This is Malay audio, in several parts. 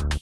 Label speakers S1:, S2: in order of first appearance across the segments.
S1: you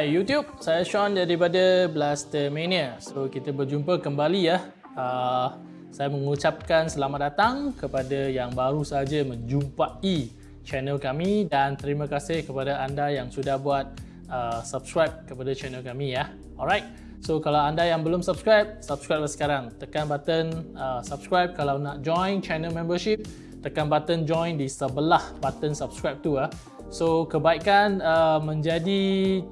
S1: Hai YouTube, saya Sean daripada Blaster Mania. So kita berjumpa kembali ya. Uh, saya mengucapkan selamat datang kepada yang baru saja menjumpai channel kami dan terima kasih kepada anda yang sudah buat uh, subscribe kepada channel kami ya. Alright. So kalau anda yang belum subscribe, subscribe sekarang. Tekan button uh, subscribe kalau nak join channel membership, tekan button join di sebelah button subscribe tu ah. So kebaikan uh, menjadi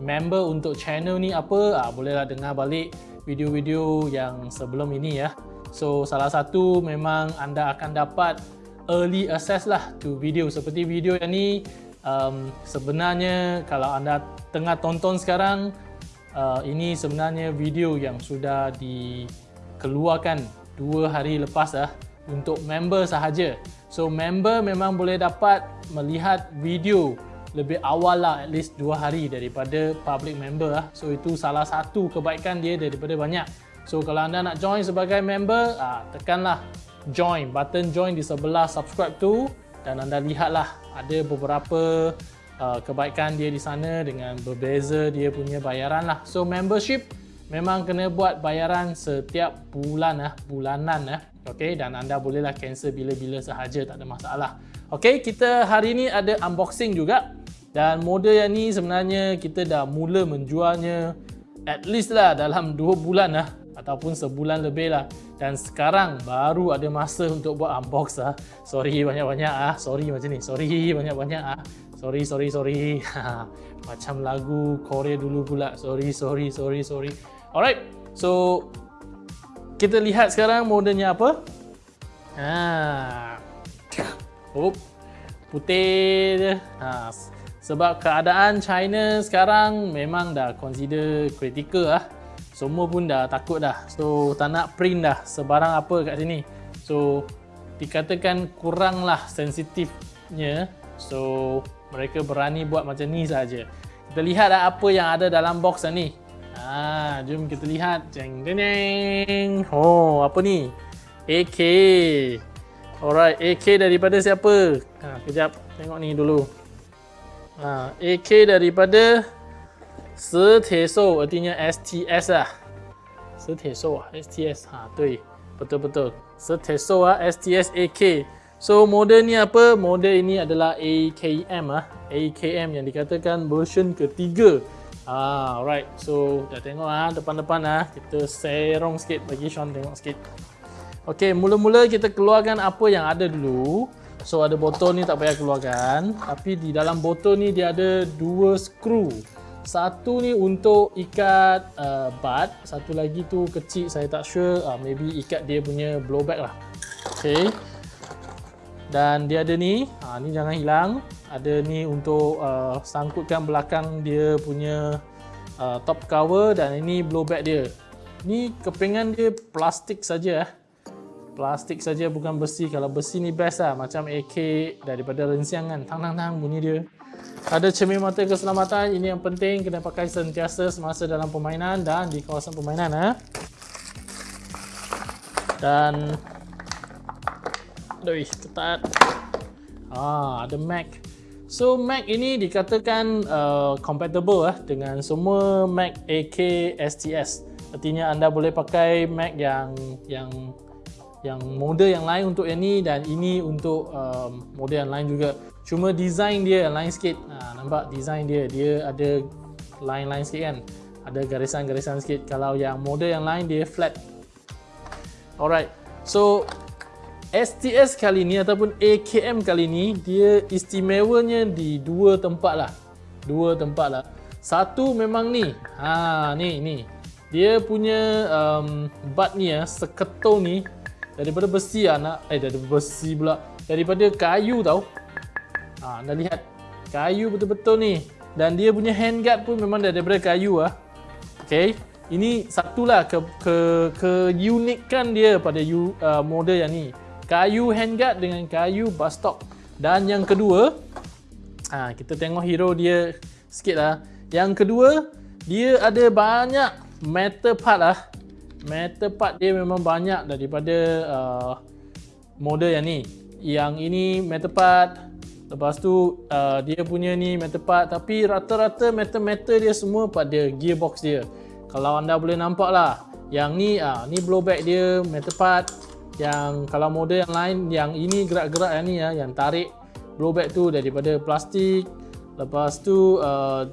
S1: member untuk channel ni apa ah, bolehlah dengar balik video-video yang sebelum ini ya. So salah satu memang anda akan dapat early access lah to video. Seperti video yang ni um, sebenarnya kalau anda tengah tonton sekarang uh, ini sebenarnya video yang sudah dikeluarkan dua hari lepas lah untuk member sahaja. So member memang boleh dapat melihat video lebih awal lah at least 2 hari daripada public member lah. So itu salah satu kebaikan dia daripada banyak. So kalau anda nak join sebagai member, ah, tekanlah join, button join di sebelah subscribe tu dan anda lihatlah ada beberapa uh, kebaikan dia di sana dengan berbeza dia punya bayaran lah. So membership memang kena buat bayaran setiap bulan lah, bulanan lah. Okay, dan anda bolehlah cancel bila-bila sahaja, tak ada masalah. Okay, kita hari ni ada unboxing juga. Dan model yang ni sebenarnya kita dah mula menjualnya at least lah dalam 2 bulan lah ataupun sebulan lebih lah. Dan sekarang baru ada masa untuk buat unbox lah. Sorry banyak-banyak ah. Sorry macam ni. Sorry banyak-banyak ah. Sorry, sorry, sorry. macam lagu Korea dulu pula. Sorry, sorry, sorry, sorry. Alright. So kita lihat sekarang modelnya apa. Ha. Oh. Putih je. Ha. Sebab keadaan China sekarang memang dah consider critical lah. Semua pun dah takut dah. So tak nak print dah sebarang apa kat sini. So dikatakan kuranglah sensitifnya. So mereka berani buat macam ni saja. Kita lihat dah apa yang ada dalam box ni. Ha, jom kita lihat. Jeng jeng. Oh, apa ni? AK. Alright, AK daripada siapa? Ha, kejap tengok ni dulu. Ha, AK daripada Setesou artinya STS lah. Setesou ah, STS. Ha, 对. Betul-betul. Setesou ah, STS AK. So model ni apa? Model ini adalah AKM ah. AKM yang dikatakan version ketiga. Ah, alright. So dah tengok ah depan-depan ah. Kita serong sikit bagi Sean tengok sikit. Okey, mula-mula kita keluarkan apa yang ada dulu. So ada botol ni tak payah keluarkan. Tapi di dalam botol ni dia ada dua skru. Satu ni untuk ikat uh, bud Satu lagi tu kecil saya tak sure. Uh, Maybe ikat dia punya blowback lah. Okay. Dan dia ada ni. Uh, Ni jangan hilang. Ada ni untuk uh, sangkutkan belakang dia punya uh, top cover. Dan ini blowback dia. Ni kepingan dia plastik saja eh plastik saja bukan besi. Kalau besi ni best lah macam AK daripada rensiang kan. Tang tang tang bunyi dia. Ada cermin mata keselamatan. Ini yang penting kena pakai sentiasa semasa dalam permainan dan di kawasan permainan eh. dan Aduh, ketat. Ah, ada Mac. So Mac ini dikatakan uh, compatible eh, dengan semua Mac AK STS artinya anda boleh pakai Mac yang yang yang model yang lain untuk yang ni dan ini untuk um, model yang lain juga. Cuma design dia lain sikit. Ha, nampak design dia dia ada line-line sikit kan? Ada garisan-garisan sikit. Kalau yang model yang lain dia flat. Alright. So STS kali ni ataupun AKM kali ni dia istimewanya di dua tempat lah. Dua tempat lah. Satu memang ni. Ha, ni ni. Dia punya um, butt ni ya, seketong ni daripada besi anak eh daripada besi pula. Daripada kayu tau. Ha, anda lihat kayu betul-betul ni. Dan dia punya handguard pun memang daripada kayu ah. Okay. Ini satulah ke ke ke unikkan dia pada you, uh, model yang ni. Kayu handguard dengan kayu bus stop. Dan yang kedua, ha, kita tengok hero dia sikit lah. Yang kedua, dia ada banyak metal part lah. Metal part dia memang banyak daripada uh, model yang ni. Yang ini metal part. Lepas tu uh, dia punya ni metal part. Tapi rata-rata metal-metal dia semua pada gearbox dia kalau anda boleh nampak lah yang ni ah ni blowback dia metal part yang kalau model yang lain yang ini gerak-gerak yang ni ya yang tarik blowback tu daripada plastik lepas tu uh,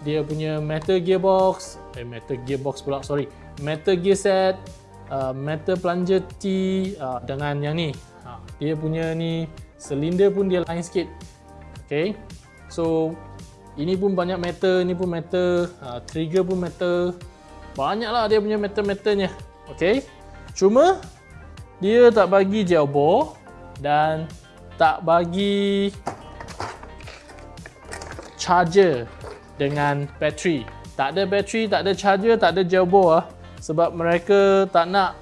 S1: dia punya metal gearbox eh metal gearbox pula sorry metal gear set uh, metal plunger T uh, dengan yang ni uh, dia punya ni silinder pun dia lain sikit okay so ini pun banyak metal, ini pun metal, ha, trigger pun metal. Banyaklah dia punya metal-metalnya. Okey. Cuma dia tak bagi gel bore dan tak bagi charger dengan bateri. Tak ada bateri, tak ada charger, tak ada gel bore ah. Sebab mereka tak nak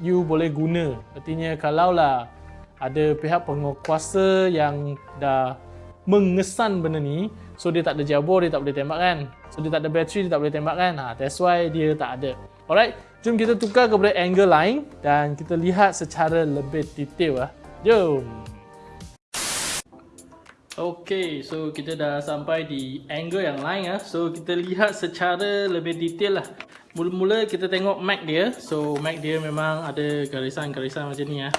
S1: you boleh guna. Artinya kalaulah ada pihak penguasa yang dah mengesan benda ni, So dia tak ada jabur, dia tak boleh tembak kan? So dia tak ada bateri, dia tak boleh tembak kan? Ha, That's why dia tak ada. Alright, jom kita tukar kepada angle lain Dan kita lihat secara lebih detail lah Jom. Okay, so kita dah sampai di angle yang lain lah So kita lihat secara lebih detail lah Mula-mula kita tengok Mac dia So Mac dia memang ada garisan-garisan macam ni lah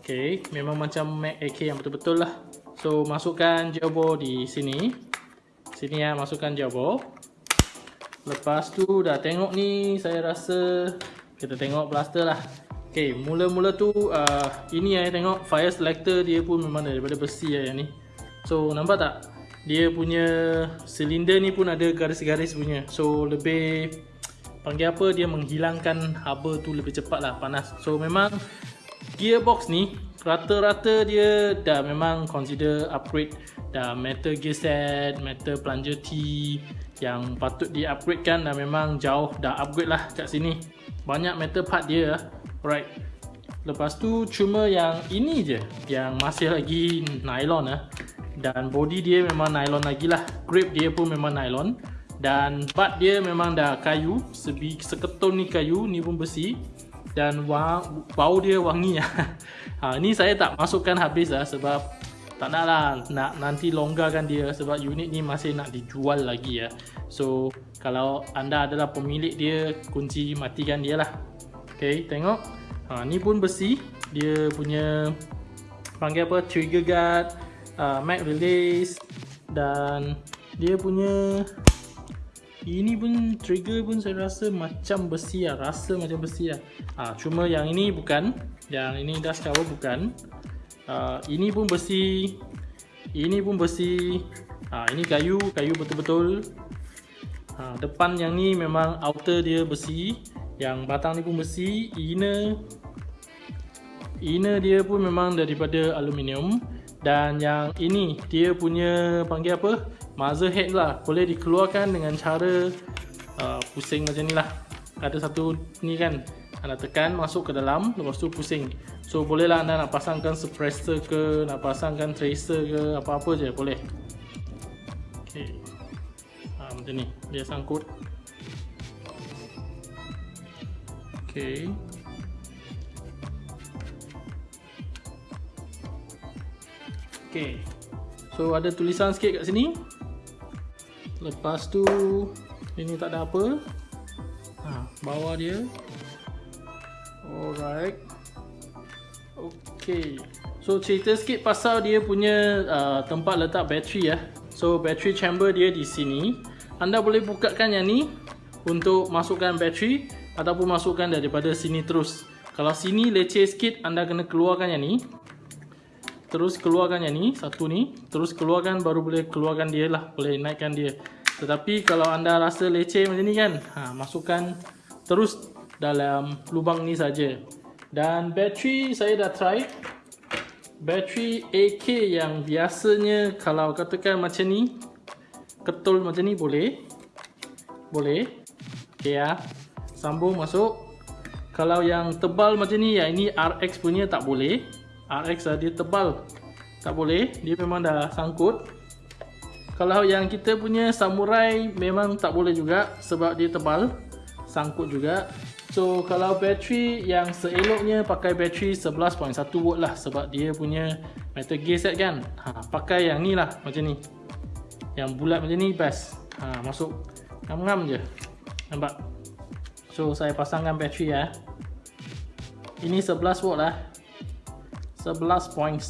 S1: Okay, memang macam Mac AK yang betul-betul lah So masukkan jabur di sini Sini ya, masukkan jabor. Lepas tu dah tengok ni, saya rasa kita tengok blaster lah. Okay, mula-mula tu uh, ini ya, tengok fire selector dia pun memang daripada besi ya yang ni. So, nampak tak? Dia punya silinder ni pun ada garis-garis punya. So, lebih panggil apa dia menghilangkan haba tu lebih cepat lah panas. So, memang gearbox ni rata-rata dia dah memang consider upgrade. Dah metal gear set, metal plunger T yang patut di upgrade kan dah memang jauh dah upgrade lah kat sini. Banyak metal part dia right lepas tu cuma yang ini je yang masih lagi nylon lah dan body dia memang nylon lagi lah. Grip dia pun memang nylon dan part dia memang dah kayu sebi seketul ni kayu ni pun besi dan wang, bau dia wangi lah ha, ni saya tak masukkan habis lah sebab tak nak lah nak nanti longgarkan dia sebab unit ni masih nak dijual lagi ya. So kalau anda adalah pemilik dia kunci matikan dia lah. Okay tengok. Ha, ni pun besi. Dia punya panggil apa trigger guard, uh, mag release dan dia punya ini pun trigger pun saya rasa macam besi lah. Rasa macam besi lah. Ha, cuma yang ini bukan. Yang ini dust cover bukan. Uh, ini pun besi ini pun besi uh, ini kayu kayu betul-betul uh, depan yang ni memang outer dia besi yang batang ni pun besi inner inner dia pun memang daripada aluminium dan yang ini dia punya panggil apa muzzle head lah boleh dikeluarkan dengan cara uh, pusing macam ni lah ada satu ni kan anda tekan masuk ke dalam lepas tu pusing So bolehlah anda nak pasangkan suppressor ke, nak pasangkan tracer ke, apa-apa je boleh. Okey. Ha, macam ni, dia sangkut. Okey. Okey. So ada tulisan sikit kat sini. Lepas tu ini tak ada apa. Ha, bawah dia. Alright. Okay. So cerita sikit pasal dia punya uh, tempat letak bateri ya. So battery chamber dia di sini. Anda boleh bukakan yang ni untuk masukkan bateri ataupun masukkan daripada sini terus. Kalau sini leceh sikit anda kena keluarkan yang ni. Terus keluarkan yang ni, satu ni. Terus keluarkan baru boleh keluarkan dia lah. Boleh naikkan dia. Tetapi kalau anda rasa leceh macam ni kan, ha, masukkan terus dalam lubang ni saja. Dan bateri saya dah try. Bateri AK yang biasanya kalau katakan macam ni, ketul macam ni boleh. Boleh. Okay ya. Sambung masuk. Kalau yang tebal macam ni, yang ini RX punya tak boleh. RX lah dia tebal. Tak boleh. Dia memang dah sangkut. Kalau yang kita punya samurai memang tak boleh juga sebab dia tebal. Sangkut juga. So kalau bateri yang seeloknya pakai bateri 11.1 volt lah sebab dia punya metal gear set kan. Ha, pakai yang ni lah macam ni. Yang bulat macam ni best. Ha, masuk ngam-ngam je. Nampak? So saya pasangkan bateri ya. Ini 11 volt lah. 11.1.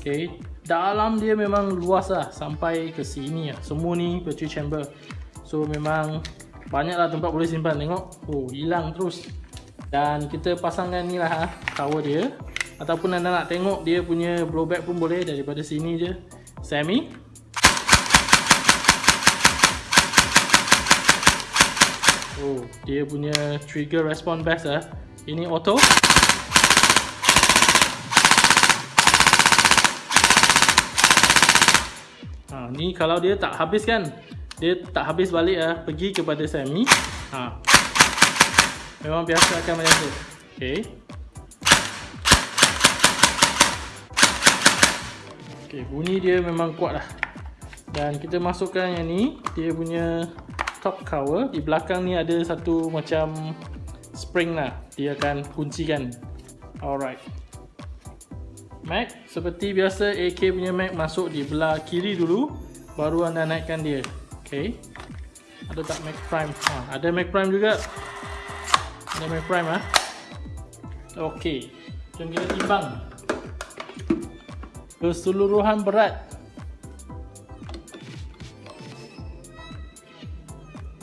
S1: Okay dalam dia memang luas lah sampai ke sini lah. Semua ni battery chamber. So memang banyak lah tempat boleh simpan. Tengok. Oh hilang terus. Dan kita pasangkan ni lah ha, tower dia. Ataupun anda nak tengok dia punya blowback pun boleh daripada sini je. Semi oh dia punya trigger response best lah. Ini auto ni kalau dia tak habis kan? Dia tak habis balik lah pergi kepada semi ha. memang biasa akan macam tu. Ok ok bunyi dia memang kuat lah. Dan kita masukkan yang ni. Dia punya top cover. Di belakang ni ada satu macam spring lah. Dia akan kuncikan. Alright. Mac seperti biasa AK punya Mac masuk di belah kiri dulu baru anda naikkan dia. Ok ada tak Mac Prime? Ha, ada Mac Prime juga? Ada Mac Prime ha? ok jom kita timbang. Keseluruhan berat.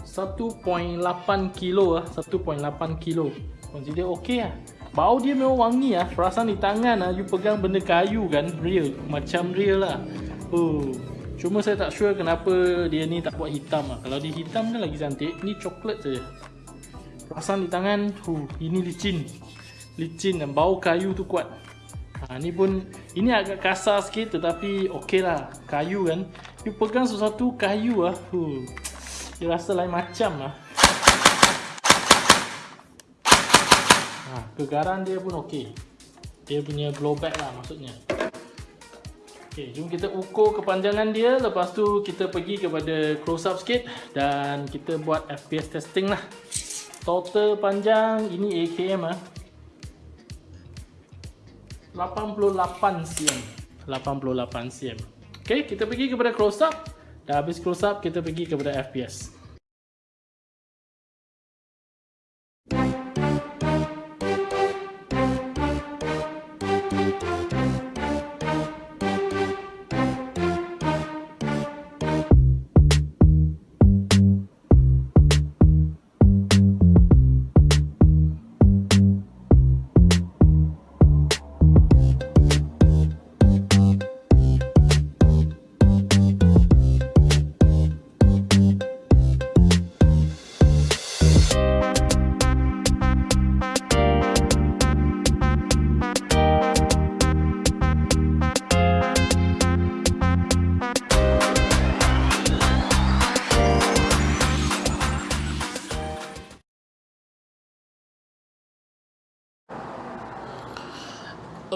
S1: 1.8 kilo ah 1.8 kilo. Consider ok lah Bau dia memang wangi ah. Perasaan di tangan ah you pegang benda kayu kan, real, macam real lah. Oh. Cuma saya tak sure kenapa dia ni tak buat hitam ah. Kalau dia hitam kan lagi cantik. Ni coklat saja. Perasaan di tangan, huh, ini licin. Licin dan bau kayu tu kuat. Ha, ni pun ini agak kasar sikit tetapi okey lah. Kayu kan. You pegang sesuatu kayu ah. Huh. Dia rasa lain macam ah. kegaran dia pun okey. Dia punya blowback lah maksudnya. Okey, jom kita ukur kepanjangan dia. Lepas tu kita pergi kepada close up sikit dan kita buat FPS testing lah. Total panjang ini AKM ah. 88 cm. 88 cm. Okey, kita pergi kepada close up. Dah habis close up, kita pergi kepada FPS.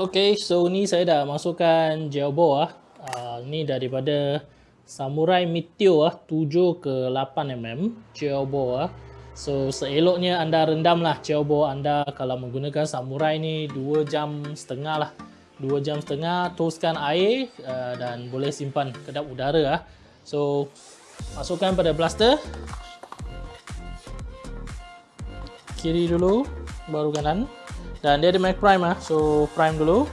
S1: Okay, so ni saya dah masukkan ball ah. Uh, ni daripada Samurai Meteor ah 7 ke 8 mm ball ah. So seeloknya anda rendam lah ball anda kalau menggunakan Samurai ni 2 jam setengah lah. 2 jam setengah toskan air uh, dan boleh simpan kedap udara ah. So masukkan pada blaster. Kiri dulu baru kanan. Dan dia ada Mac Prime ah. So prime dulu.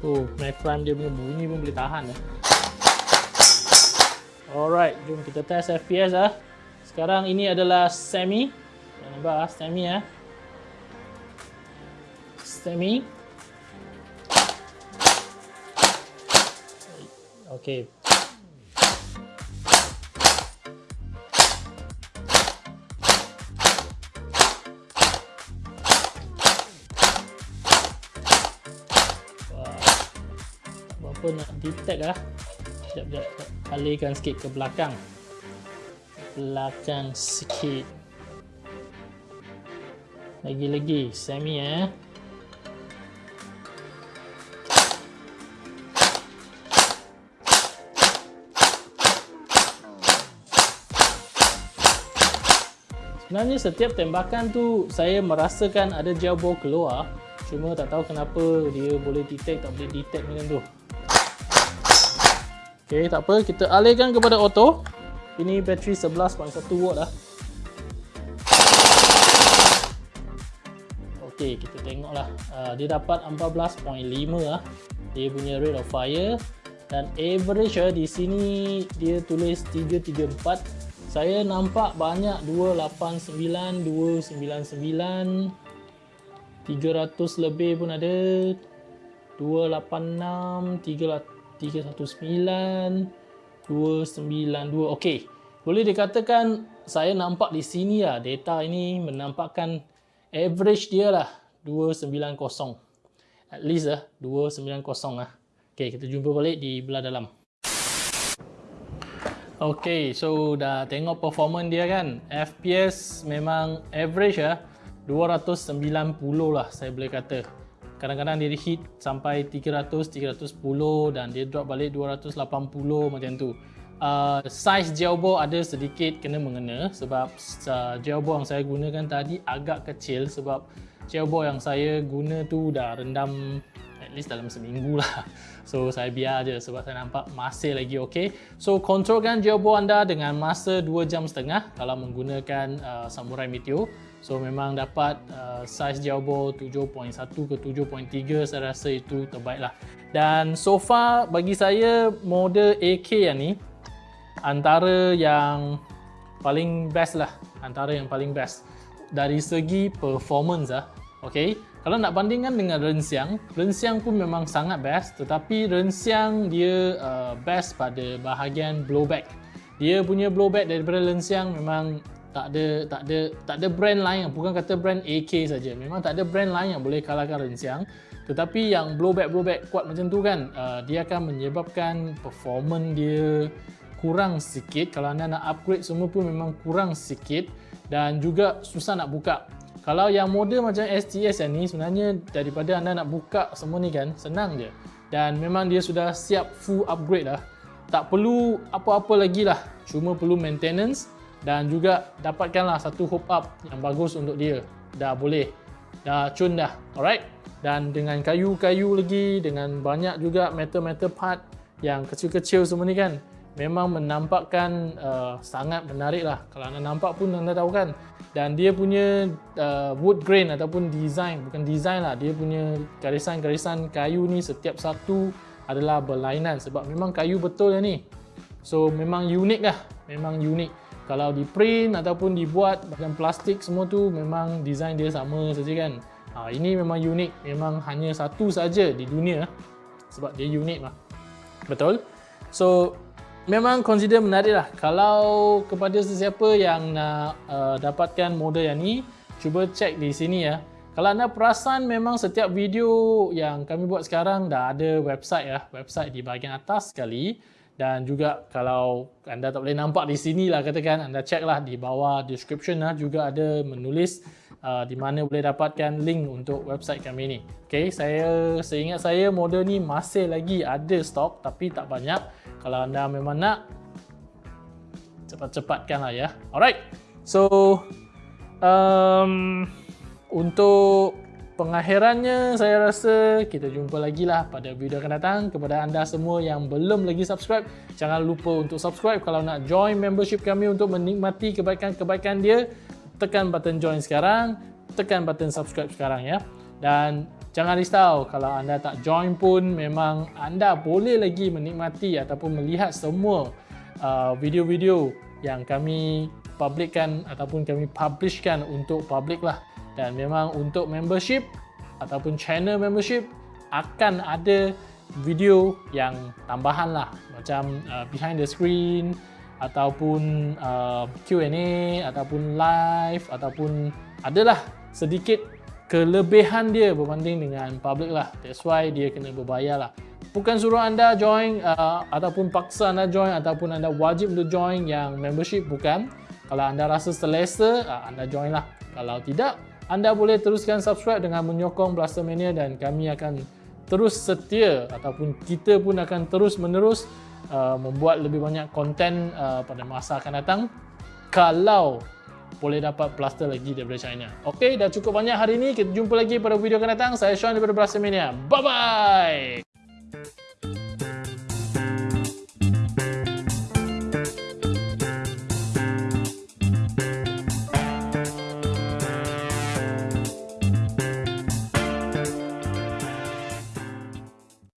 S1: Oh, Mac Prime dia punya bunyi pun boleh tahan eh. Alright, jom kita test FPS ah. Sekarang ini adalah semi. Nampak ah, semi ah. Semi. Okey. Apa nak detect lah. Sekejap, sekejap Alihkan sikit ke belakang. Belakang sikit. Lagi-lagi Semi eh. Sebenarnya setiap tembakan tu saya merasakan ada gel ball keluar. Cuma tak tahu kenapa dia boleh detect tak boleh detect macam tu Ok tak apa. Kita alihkan kepada auto. Ini bateri 11.1 watt lah. Ok kita tengok lah. Uh, Dia dapat 14.5 lah. Dia punya rate of fire. Dan average lah di sini dia tulis 334 saya nampak banyak 289, 299 300 lebih pun ada. 286, 319 292 Okey, boleh dikatakan saya nampak di sini lah data ini menampakkan average dia lah 290 at least lah 290 lah. Okey, kita jumpa balik di belah dalam. Okay, so dah tengok performance dia kan? FPS memang average ya 290 lah saya boleh kata Kadang-kadang dia hit sampai 300, 310 dan dia drop balik 280 macam tu uh, Size jailbore ada sedikit kena mengena sebab uh, jailbore yang saya gunakan tadi agak kecil sebab jailbore yang saya guna tu dah rendam at least dalam seminggu lah So saya biar je sebab saya nampak masih lagi okey. So kontrolkan gerbo anda dengan masa 2 jam setengah kalau menggunakan uh, Samurai Meteor. So memang dapat uh, size gerbo 7.1 ke 7.3 saya rasa itu terbaik lah. Dan so far bagi saya model AK yang ni antara yang paling best lah. Antara yang paling best dari segi performance lah. Okay. Kalau nak bandingkan dengan Rensiang, Rensiang pun memang sangat best tetapi Rensiang dia uh, best pada bahagian blowback. Dia punya blowback daripada Rensiang memang tak ada tak ada tak ada brand lain bukan kata brand AK saja. Memang tak ada brand lain yang boleh kalahkan Rensiang. Tetapi yang blowback blowback kuat macam tu kan, uh, dia akan menyebabkan performance dia kurang sikit. Kalau anda nak upgrade semua pun memang kurang sikit dan juga susah nak buka. Kalau yang model macam STS yang ni sebenarnya daripada anda nak buka semua ni kan senang je dan memang dia sudah siap full upgrade lah tak perlu apa-apa lagi lah cuma perlu maintenance dan juga dapatkanlah satu hook up yang bagus untuk dia. Dah boleh. Dah cun dah. Alright? Dan dengan kayu-kayu lagi dengan banyak juga metal-metal part yang kecil-kecil semua ni kan memang menampakkan uh, sangat menarik lah. Kalau anda nampak pun anda tahu kan? Dan dia punya uh, wood grain ataupun design bukan design lah dia punya garisan-garisan kayu ni setiap satu adalah berlainan sebab memang kayu betul ya ni. So memang unik lah. Memang unik kalau di print ataupun dibuat macam plastik semua tu memang design dia sama saja kan. Ha, ini memang unik memang hanya satu saja di dunia sebab dia unik lah. Betul? So memang consider menarik lah. Kalau kepada sesiapa yang nak uh, dapatkan model yang ni cuba cek di sini ya. Kalau anda perasan memang setiap video yang kami buat sekarang dah ada website ya. Website di bahagian atas sekali dan juga kalau anda tak boleh nampak di sini lah katakan anda cek lah di bawah description lah juga ada menulis uh, di mana boleh dapatkan link untuk website kami ni. Ok saya seingat saya model ni masih lagi ada stok tapi tak banyak. Kalau anda memang nak cepat-cepatkan lah ya. Alright so um, untuk pengakhirannya saya rasa kita jumpa lagi lah pada video akan datang. Kepada anda semua yang belum lagi subscribe jangan lupa untuk subscribe kalau nak join membership kami untuk menikmati kebaikan-kebaikan dia. Tekan button join sekarang tekan button subscribe sekarang ya. Dan Jangan risau kalau anda tak join pun memang anda boleh lagi menikmati ataupun melihat semua uh, video-video uh, yang kami publikkan ataupun kami publishkan untuk public lah dan memang untuk membership ataupun channel membership akan ada video yang tambahan lah. Macam uh, behind the screen ataupun uh, Q&A ataupun live ataupun adalah sedikit kelebihan dia berbanding dengan public lah. That's why dia kena berbayar lah. Bukan suruh anda join uh, ataupun paksa anda join ataupun anda wajib untuk join yang membership bukan. Kalau anda rasa selesa uh, anda join lah. Kalau tidak anda boleh teruskan subscribe dengan menyokong Blaster Mania dan kami akan terus setia ataupun kita pun akan terus menerus uh, membuat lebih banyak konten uh, pada masa akan datang kalau boleh dapat plaster lagi daripada China. Okey, dah cukup banyak hari ini. Kita jumpa lagi pada video akan datang. Saya Sean daripada Blaster Mania. Bye-bye!